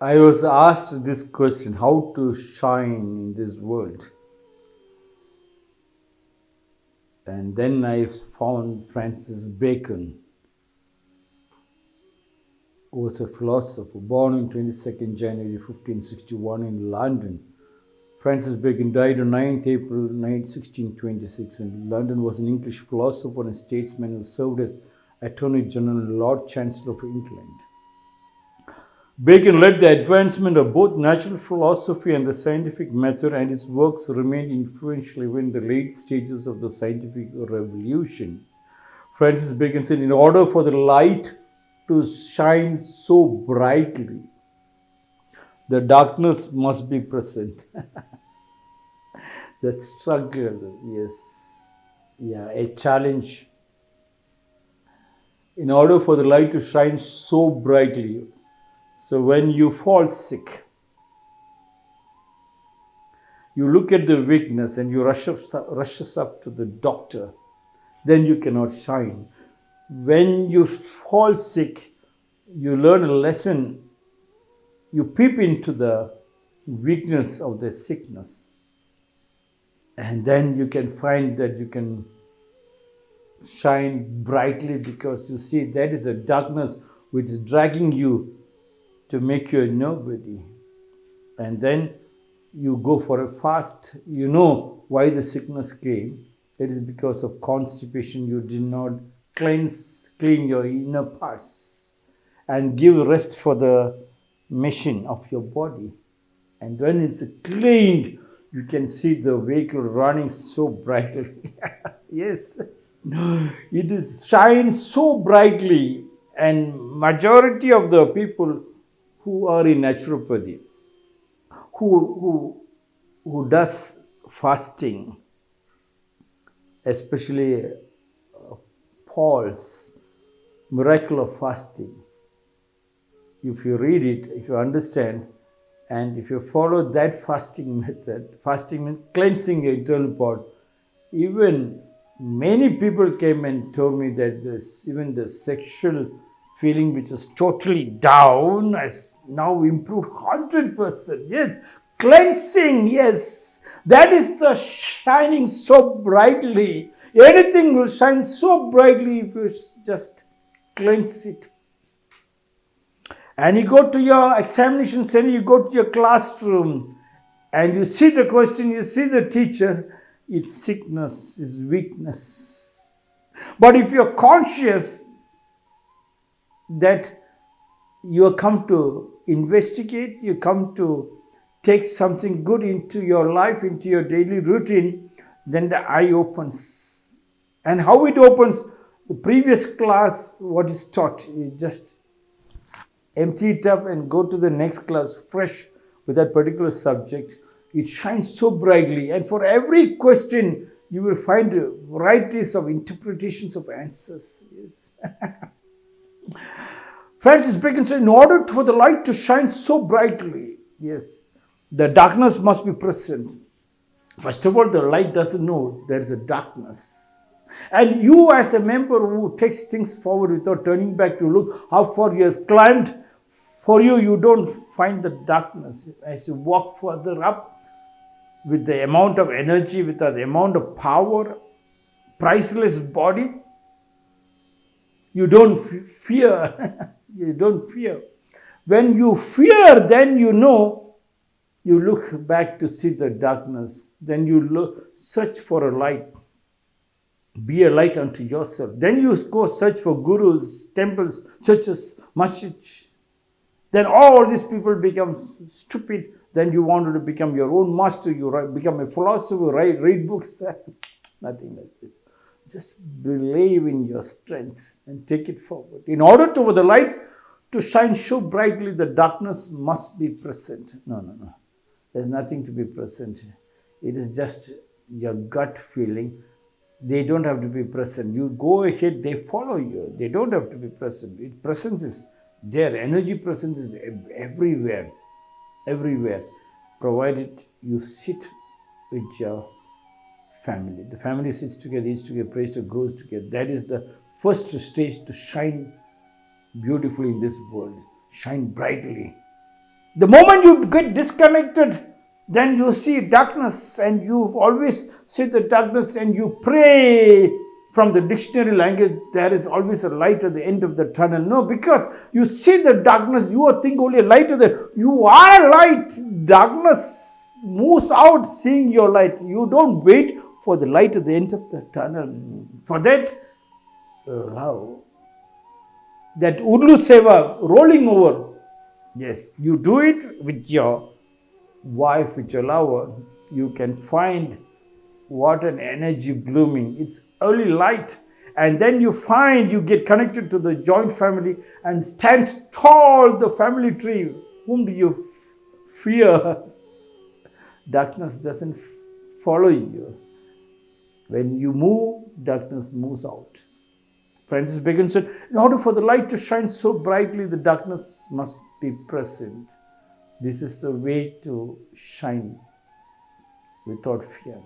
I was asked this question how to shine in this world. And then I found Francis Bacon, who was a philosopher born on 22nd January 1561 in London. Francis Bacon died on 9th April 1626 in London was an English philosopher and statesman who served as Attorney General and Lord Chancellor of England. Bacon led the advancement of both natural philosophy and the scientific method, and his works remained influential even in the late stages of the scientific revolution. Francis Bacon said, In order for the light to shine so brightly, the darkness must be present. the struggle, yes, yeah, a challenge. In order for the light to shine so brightly, so when you fall sick, you look at the weakness and you rush up, rushes up to the doctor, then you cannot shine. When you fall sick, you learn a lesson. You peep into the weakness of the sickness. And then you can find that you can shine brightly because you see that is a darkness which is dragging you to make you a nobody. And then you go for a fast. You know why the sickness came. It is because of constipation. You did not cleanse, clean your inner parts and give rest for the machine of your body. And when it's cleaned, you can see the vehicle running so brightly. yes, it is shines so brightly and majority of the people who are in naturopathy, who, who, who does fasting, especially uh, Paul's miracle of fasting. If you read it, if you understand, and if you follow that fasting method, fasting means cleansing your internal part, even many people came and told me that this, even the sexual feeling which is totally down has now improved 100%. Yes, cleansing, yes, that is the shining so brightly. Anything will shine so brightly if you just cleanse it. And you go to your examination center, you go to your classroom, and you see the question, you see the teacher, it's sickness, it's weakness. But if you're conscious that you come to investigate, you come to take something good into your life, into your daily routine, then the eye opens. And how it opens, the previous class, what is taught, you just empty it up and go to the next class fresh with that particular subject. It shines so brightly. And for every question, you will find varieties of interpretations of answers. Yes. Francis Bacon said, in order for the light to shine so brightly, yes, the darkness must be present. First of all, the light doesn't know there is a darkness. And you as a member who takes things forward without turning back to look how far he has climbed, for you, you don't find the darkness. As you walk further up with the amount of energy, with the amount of power, priceless body, you don't fear. you don't fear. When you fear, then you know, you look back to see the darkness. Then you look, search for a light. Be a light unto yourself. Then you go search for gurus, temples, churches, masjids. Then all these people become stupid. Then you wanted to become your own master. You become a philosopher, write, read books. Nothing like this. Just believe in your strength and take it forward. In order to, for the lights to shine so brightly, the darkness must be present. No, no, no. There's nothing to be present. It is just your gut feeling. They don't have to be present. You go ahead, they follow you. They don't have to be present. It, presence is there. Energy presence is everywhere. Everywhere. Provided you sit with your family. The family sits together, eats together, prays together, grows together. That is the first stage to shine beautifully in this world. Shine brightly. The moment you get disconnected, then you see darkness and you always see the darkness and you pray from the dictionary language there is always a light at the end of the tunnel no because you see the darkness you are think only a light of the you are light darkness moves out seeing your light you don't wait for the light at the end of the tunnel for that love that Urlu Seva rolling over Yes, you do it with your wife, with your lover. You can find what an energy blooming. It's early light. And then you find you get connected to the joint family and stands tall the family tree. Whom do you fear? Darkness doesn't follow you. When you move, darkness moves out. Francis Bacon said, in order for the light to shine so brightly, the darkness must be present. This is the way to shine without fear.